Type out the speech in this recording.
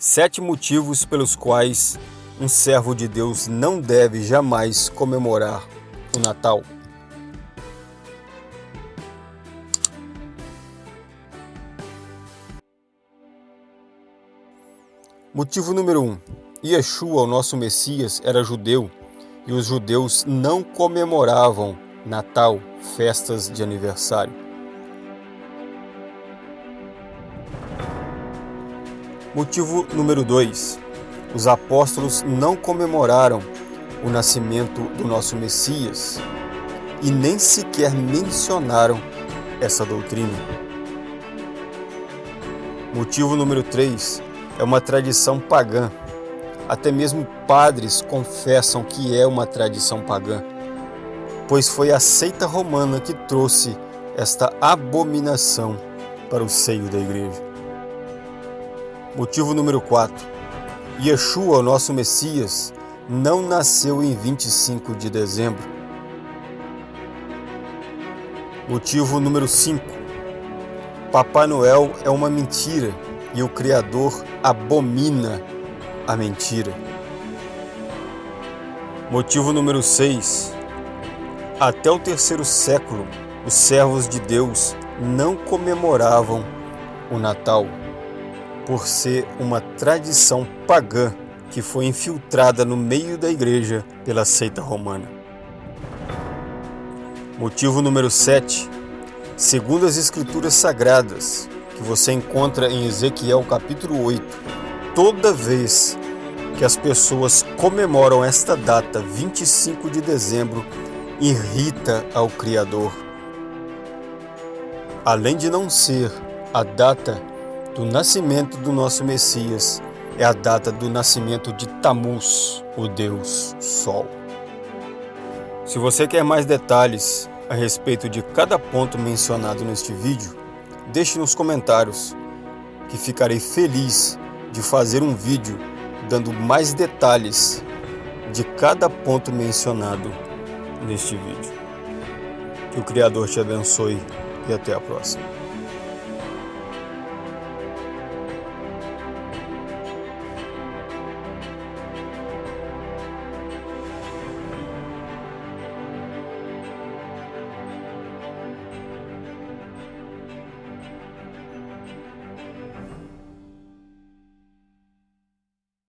Sete motivos pelos quais um servo de Deus não deve jamais comemorar o Natal. Motivo número 1. Um, Yeshua, o nosso Messias, era judeu e os judeus não comemoravam Natal, festas de aniversário. Motivo número 2. Os apóstolos não comemoraram o nascimento do nosso Messias e nem sequer mencionaram essa doutrina. Motivo número 3 é uma tradição pagã. Até mesmo padres confessam que é uma tradição pagã, pois foi a seita romana que trouxe esta abominação para o seio da igreja. Motivo número 4. Yeshua, nosso Messias, não nasceu em 25 de dezembro. Motivo número 5. Papai Noel é uma mentira e o Criador abomina a mentira. Motivo número 6. Até o terceiro século, os servos de Deus não comemoravam o Natal por ser uma tradição pagã que foi infiltrada no meio da igreja pela seita romana. Motivo número 7. Segundo as escrituras sagradas, que você encontra em Ezequiel capítulo 8, toda vez que as pessoas comemoram esta data, 25 de dezembro, irrita ao Criador. Além de não ser a data do nascimento do nosso Messias é a data do nascimento de Tamuz, o Deus Sol. Se você quer mais detalhes a respeito de cada ponto mencionado neste vídeo, deixe nos comentários, que ficarei feliz de fazer um vídeo dando mais detalhes de cada ponto mencionado neste vídeo. Que o Criador te abençoe e até a próxima.